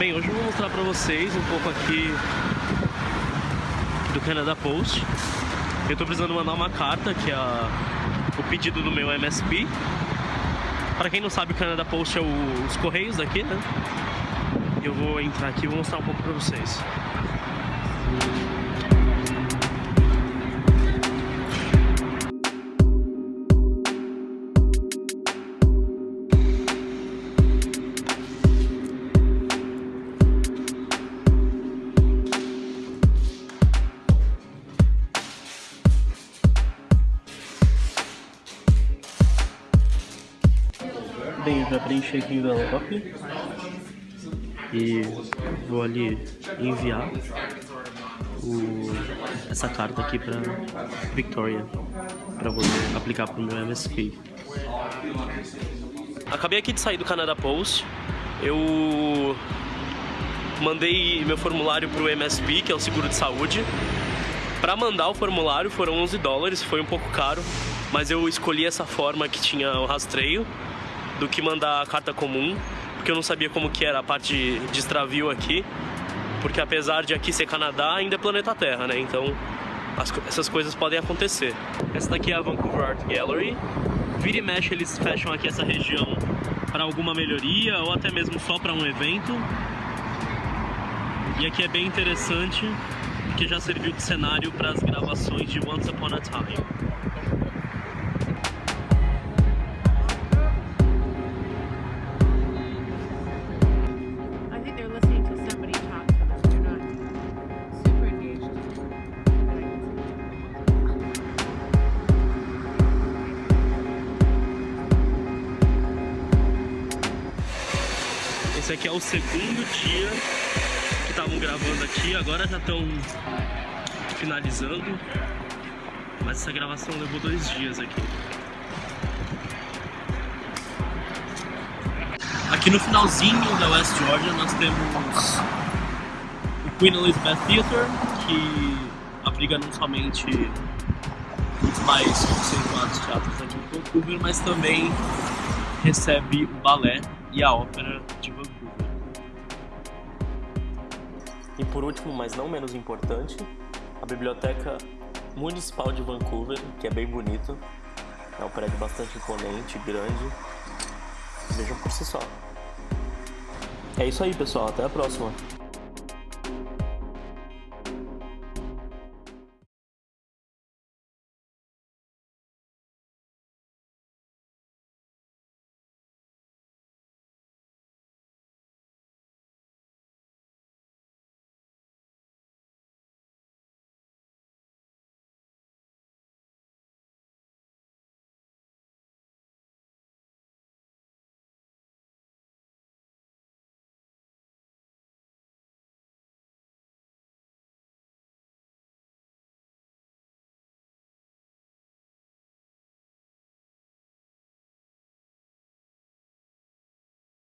Bem, hoje eu vou mostrar pra vocês um pouco aqui do Canada Post. Eu tô precisando mandar uma carta, que é a, o pedido do meu MSP. Para quem não sabe, o Canada Post é o, os correios daqui, né? Eu vou entrar aqui e vou mostrar um pouco pra vocês. Bem, já preenchi aqui o envelope e vou ali enviar o, essa carta aqui para Victoria para poder aplicar para o meu MSP. Acabei aqui de sair do Canada Post, eu mandei meu formulário para o MSP, que é o seguro de saúde. Para mandar o formulário foram 11 dólares, foi um pouco caro, mas eu escolhi essa forma que tinha o rastreio do que mandar a carta comum, porque eu não sabia como que era a parte de extravio aqui, porque apesar de aqui ser Canadá, ainda é planeta Terra, né? Então as, essas coisas podem acontecer. Essa daqui é a Vancouver Art Gallery. Vira e mexe eles fecham aqui essa região para alguma melhoria ou até mesmo só para um evento. E aqui é bem interessante, porque já serviu de cenário para as gravações de Once Upon a Time. Esse aqui é o segundo dia que estavam gravando aqui, agora já estão finalizando. Mas essa gravação levou dois dias aqui. Aqui no finalzinho da West Georgia nós temos o Queen Elizabeth Theatre, que abriga não somente os mais conceituados teatros aqui em Vancouver, mas também recebe o balé e a ópera de Vancouver. E por último, mas não menos importante, a Biblioteca Municipal de Vancouver, que é bem bonito. É um prédio bastante imponente, grande. Vejam por si só. É isso aí, pessoal. Até a próxima.